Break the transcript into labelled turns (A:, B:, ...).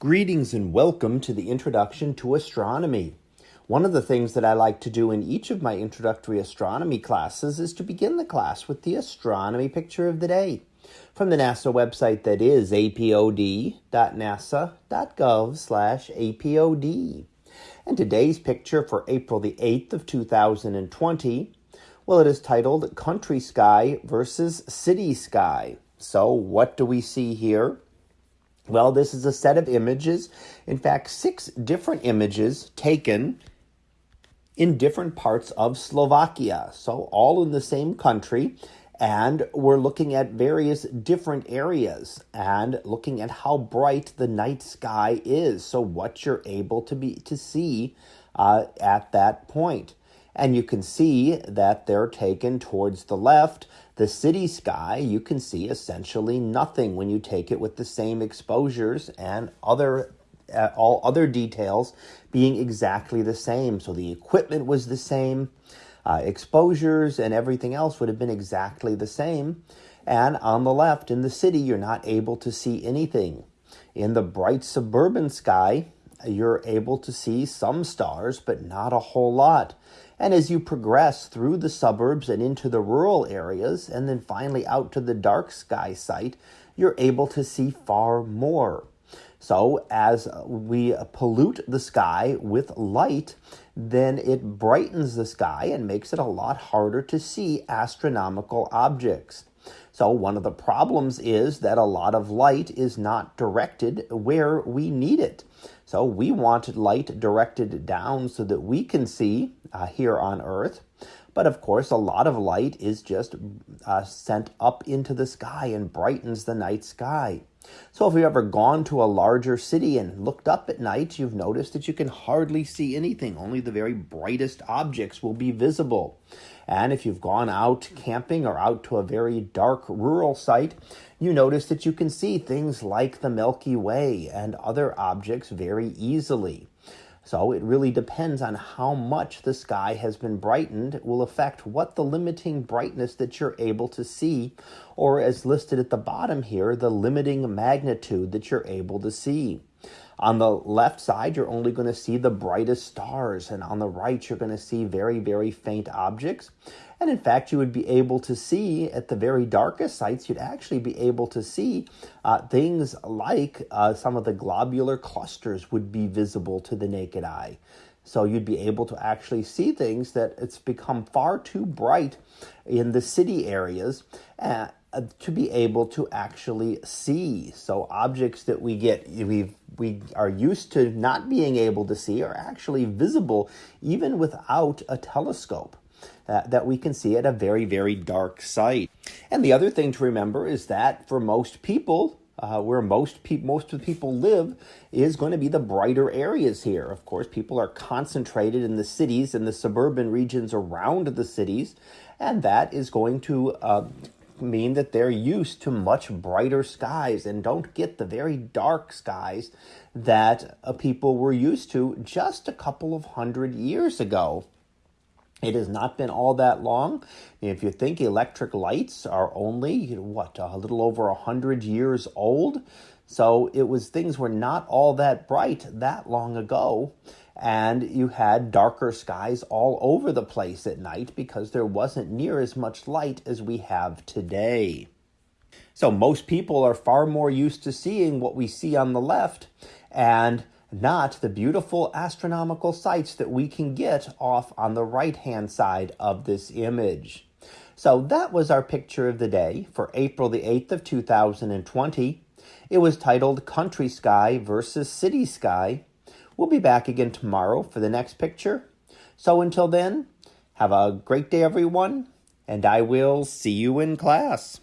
A: Greetings and welcome to the Introduction to Astronomy. One of the things that I like to do in each of my introductory astronomy classes is to begin the class with the astronomy picture of the day from the NASA website that is apod.nasa.gov apod. And today's picture for April the 8th of 2020, well, it is titled Country Sky versus City Sky. So what do we see here? Well, this is a set of images, in fact, six different images taken in different parts of Slovakia. So, all in the same country. And we're looking at various different areas and looking at how bright the night sky is. So, what you're able to be to see uh, at that point. And you can see that they're taken towards the left. The city sky, you can see essentially nothing when you take it with the same exposures and other uh, all other details being exactly the same. So the equipment was the same, uh, exposures and everything else would have been exactly the same. And on the left in the city, you're not able to see anything. In the bright suburban sky, you're able to see some stars, but not a whole lot. And as you progress through the suburbs and into the rural areas, and then finally out to the dark sky site, you're able to see far more. So, as we pollute the sky with light, then it brightens the sky and makes it a lot harder to see astronomical objects. So one of the problems is that a lot of light is not directed where we need it. So we want light directed down so that we can see uh, here on Earth. But of course, a lot of light is just uh, sent up into the sky and brightens the night sky. So if you've ever gone to a larger city and looked up at night, you've noticed that you can hardly see anything. Only the very brightest objects will be visible. And if you've gone out camping or out to a very dark rural site, you notice that you can see things like the Milky Way and other objects very easily. So it really depends on how much the sky has been brightened it will affect what the limiting brightness that you're able to see, or as listed at the bottom here, the limiting magnitude that you're able to see. On the left side, you're only going to see the brightest stars, and on the right, you're going to see very, very faint objects. And in fact, you would be able to see at the very darkest sites, you'd actually be able to see uh, things like uh, some of the globular clusters would be visible to the naked eye. So you'd be able to actually see things that it's become far too bright in the city areas. Uh, to be able to actually see. So objects that we get we we are used to not being able to see are actually visible even without a telescope. Uh, that we can see at a very, very dark site. And the other thing to remember is that for most people, uh, where most pe- most of the people live is going to be the brighter areas here. Of course, people are concentrated in the cities and the suburban regions around the cities, and that is going to uh, mean that they're used to much brighter skies and don't get the very dark skies that uh, people were used to just a couple of hundred years ago. It has not been all that long. If you think electric lights are only, what, a little over 100 years old? So it was things were not all that bright that long ago. And you had darker skies all over the place at night because there wasn't near as much light as we have today. So most people are far more used to seeing what we see on the left. And not the beautiful astronomical sights that we can get off on the right-hand side of this image. So that was our picture of the day for April the 8th of 2020. It was titled Country Sky versus City Sky. We'll be back again tomorrow for the next picture. So until then, have a great day, everyone, and I will see you in class.